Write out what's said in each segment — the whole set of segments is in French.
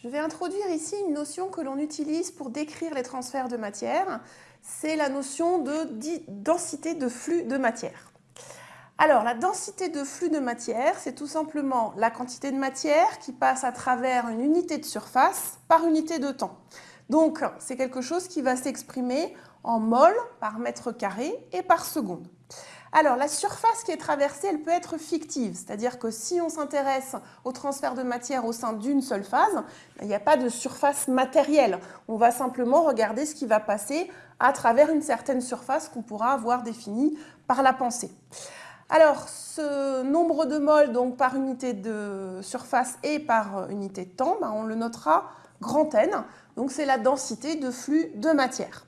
Je vais introduire ici une notion que l'on utilise pour décrire les transferts de matière. C'est la notion de densité de flux de matière. Alors, la densité de flux de matière, c'est tout simplement la quantité de matière qui passe à travers une unité de surface par unité de temps. Donc, c'est quelque chose qui va s'exprimer en mol par mètre carré et par seconde. Alors, la surface qui est traversée, elle peut être fictive, c'est-à-dire que si on s'intéresse au transfert de matière au sein d'une seule phase, ben, il n'y a pas de surface matérielle. On va simplement regarder ce qui va passer à travers une certaine surface qu'on pourra avoir définie par la pensée. Alors, ce nombre de moles donc, par unité de surface et par unité de temps, ben, on le notera grand N, donc c'est la densité de flux de matière.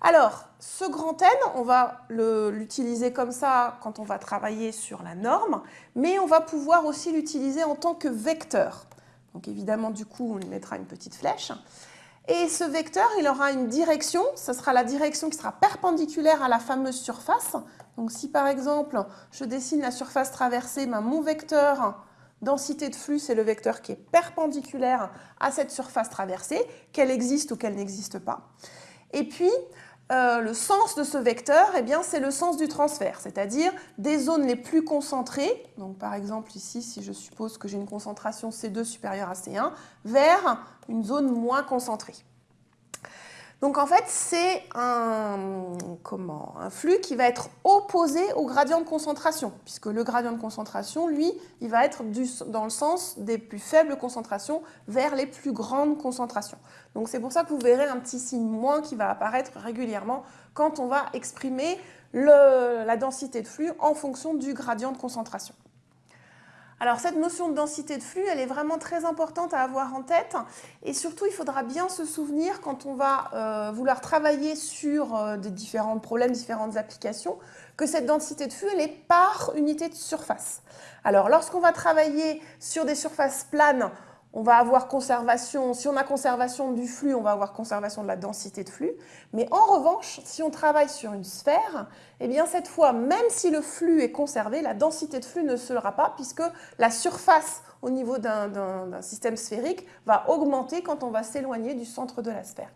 Alors, ce grand N, on va l'utiliser comme ça quand on va travailler sur la norme, mais on va pouvoir aussi l'utiliser en tant que vecteur. Donc évidemment, du coup, on lui mettra une petite flèche. Et ce vecteur, il aura une direction, ce sera la direction qui sera perpendiculaire à la fameuse surface. Donc si par exemple, je dessine la surface traversée, ben, mon vecteur densité de flux, c'est le vecteur qui est perpendiculaire à cette surface traversée, qu'elle existe ou qu'elle n'existe pas. Et puis, euh, le sens de ce vecteur, eh c'est le sens du transfert, c'est-à-dire des zones les plus concentrées, donc par exemple ici, si je suppose que j'ai une concentration C2 supérieure à C1, vers une zone moins concentrée. Donc en fait, c'est un, flux qui va être opposé au gradient de concentration, puisque le gradient de concentration, lui, il va être dans le sens des plus faibles concentrations vers les plus grandes concentrations. Donc c'est pour ça que vous verrez un petit signe moins qui va apparaître régulièrement quand on va exprimer la densité de flux en fonction du gradient de concentration. Alors cette notion de densité de flux, elle est vraiment très importante à avoir en tête et surtout il faudra bien se souvenir quand on va euh, vouloir travailler sur euh, des différents problèmes, différentes applications, que cette densité de flux, elle est par unité de surface. Alors lorsqu'on va travailler sur des surfaces planes, on va avoir conservation, si on a conservation du flux, on va avoir conservation de la densité de flux. Mais en revanche, si on travaille sur une sphère, eh bien cette fois, même si le flux est conservé, la densité de flux ne sera pas puisque la surface au niveau d'un système sphérique va augmenter quand on va s'éloigner du centre de la sphère.